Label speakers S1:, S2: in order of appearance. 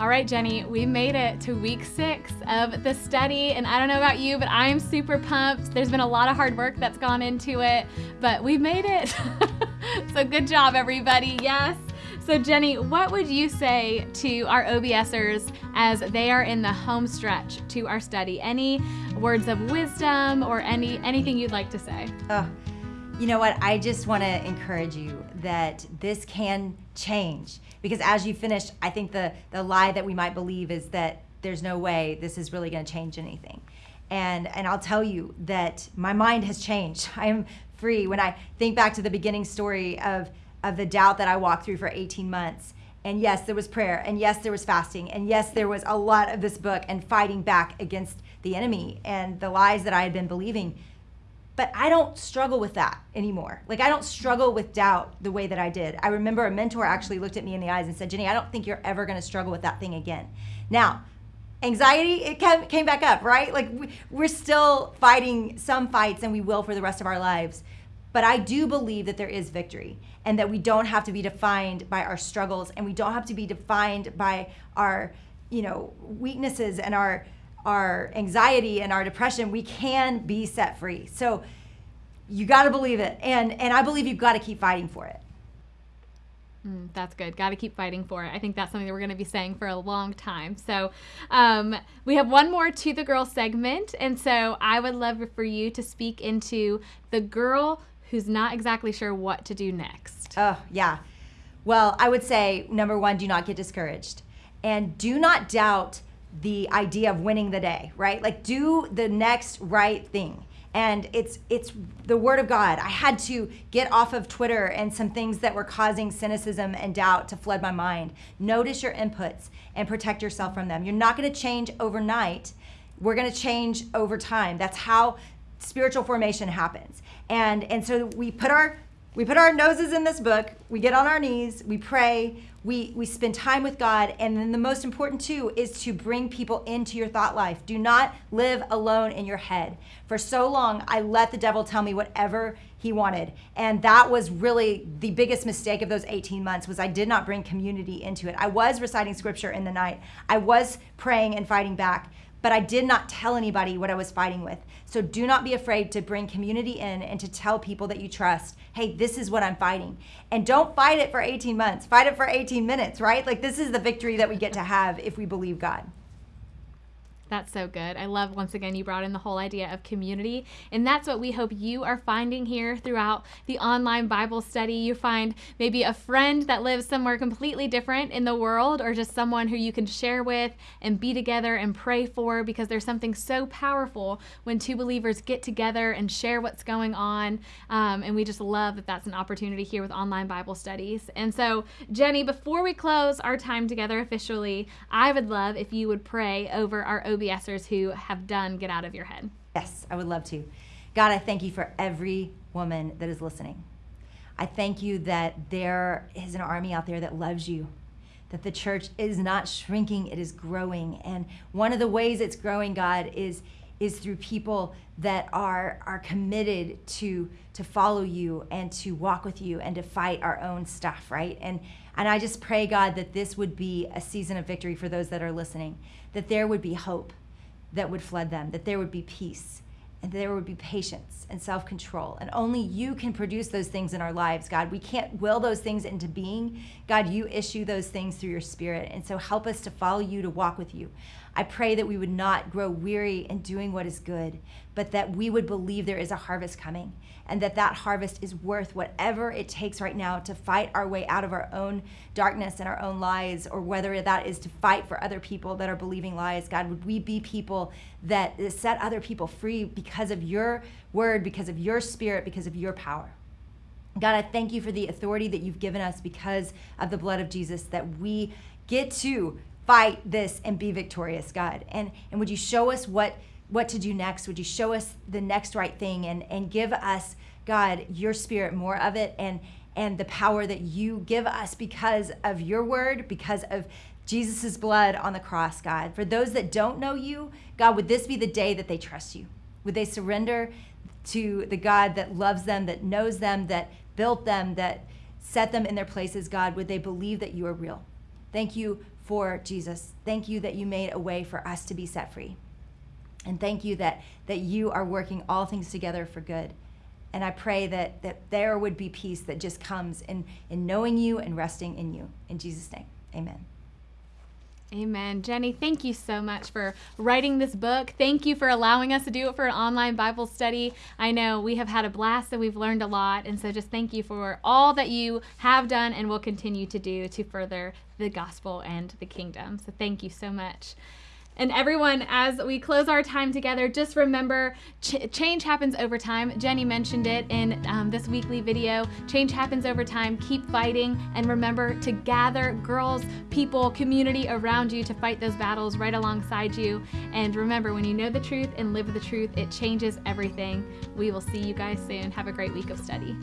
S1: All right, Jenny, we made it to week six of the study. And I don't know about you, but I'm super pumped. There's been a lot of hard work that's gone into it, but we made it. so good job, everybody. Yes. So, Jenny, what would you say to our OBSers as they are in the home stretch to our study? Any words of wisdom or any anything you'd like to say?
S2: Oh, you know what? I just want to encourage you that this can change because as you finish, I think the the lie that we might believe is that there's no way this is really going to change anything. And and I'll tell you that my mind has changed. I am free when I think back to the beginning story of of the doubt that I walked through for 18 months. And yes, there was prayer, and yes, there was fasting, and yes, there was a lot of this book and fighting back against the enemy and the lies that I had been believing. But I don't struggle with that anymore. Like, I don't struggle with doubt the way that I did. I remember a mentor actually looked at me in the eyes and said, Jenny, I don't think you're ever gonna struggle with that thing again. Now, anxiety, it came, came back up, right? Like, we, we're still fighting some fights, and we will for the rest of our lives. But I do believe that there is victory and that we don't have to be defined by our struggles and we don't have to be defined by our, you know, weaknesses and our our anxiety and our depression. We can be set free. So you got to believe it. And and I believe you've got to keep fighting for it.
S1: Mm, that's good. Got to keep fighting for it. I think that's something that we're going to be saying for a long time. So, um, we have one more to the girl segment. And so, I would love for you to speak into the girl who's not exactly sure what to do next.
S2: Oh, yeah. Well, I would say number one, do not get discouraged. And do not doubt the idea of winning the day, right? Like do the next right thing. And it's it's the word of God. I had to get off of Twitter and some things that were causing cynicism and doubt to flood my mind. Notice your inputs and protect yourself from them. You're not going to change overnight. We're going to change over time. That's how spiritual formation happens. And and so we put our we put our noses in this book, we get on our knees, we pray, we we spend time with God, and then the most important too is to bring people into your thought life. Do not live alone in your head. For so long I let the devil tell me whatever he wanted. And that was really the biggest mistake of those 18 months was I did not bring community into it. I was reciting scripture in the night. I was praying and fighting back, but I did not tell anybody what I was fighting with. So do not be afraid to bring community in and to tell people that you trust, hey, this is what I'm fighting. And don't fight it for 18 months, fight it for 18 minutes, right? Like this is the victory that we get to have if we believe God.
S1: That's so good. I love once again you brought in the whole idea of community. And that's what we hope you are finding here throughout the online Bible study. You find maybe a friend that lives somewhere completely different in the world, or just someone who you can share with and be together and pray for because there's something so powerful when two believers get together and share what's going on. Um, and we just love that that's an opportunity here with online Bible studies. And so, Jenny, before we close our time together officially, I would love if you would pray over our OBSers who have done Get Out of Your Head.
S2: Yes, I would love to. God, I thank you for every woman that is listening. I thank you that there is an army out there that loves you, that the church is not shrinking, it is growing. And one of the ways it's growing, God, is is through people that are are committed to to follow you and to walk with you and to fight our own stuff, right? And and I just pray God that this would be a season of victory for those that are listening, that there would be hope that would flood them, that there would be peace, and there would be patience and self control. And only you can produce those things in our lives, God. We can't will those things into being. God, you issue those things through your spirit. And so help us to follow you, to walk with you. I pray that we would not grow weary in doing what is good, but that we would believe there is a harvest coming and that that harvest is worth whatever it takes right now to fight our way out of our own darkness and our own lies, or whether that is to fight for other people that are believing lies. God, would we be people that set other people free because of your word, because of your spirit, because of your power? God, I thank you for the authority that you've given us because of the blood of Jesus, that we get to fight this and be victorious, God. And and would you show us what what to do next? Would you show us the next right thing and and give us, God, your spirit more of it and and the power that you give us because of your word, because of Jesus' blood on the cross, God. For those that don't know you, God, would this be the day that they trust you? Would they surrender to the God that loves them, that knows them, that built them, that set them in their places, God? Would they believe that you are real? Thank you for Jesus. Thank you that you made a way for us to be set free. And thank you that, that you are working all things together for good. And I pray that, that there would be peace that just comes in, in knowing you and resting in you. In Jesus' name, amen.
S1: Amen. Jenny, thank you so much for writing this book. Thank you for allowing us to do it for an online Bible study. I know we have had a blast and we've learned a lot. And so just thank you for all that you have done and will continue to do to further the gospel and the kingdom. So thank you so much. And everyone, as we close our time together, just remember ch- change happens over time. Jenny mentioned it in um, this weekly video. Change happens over time. Keep fighting. And remember to gather girls, people, community around you to fight those battles right alongside you. And remember, when you know the truth and live the truth, it changes everything. We will see you guys soon. Have a great week of study.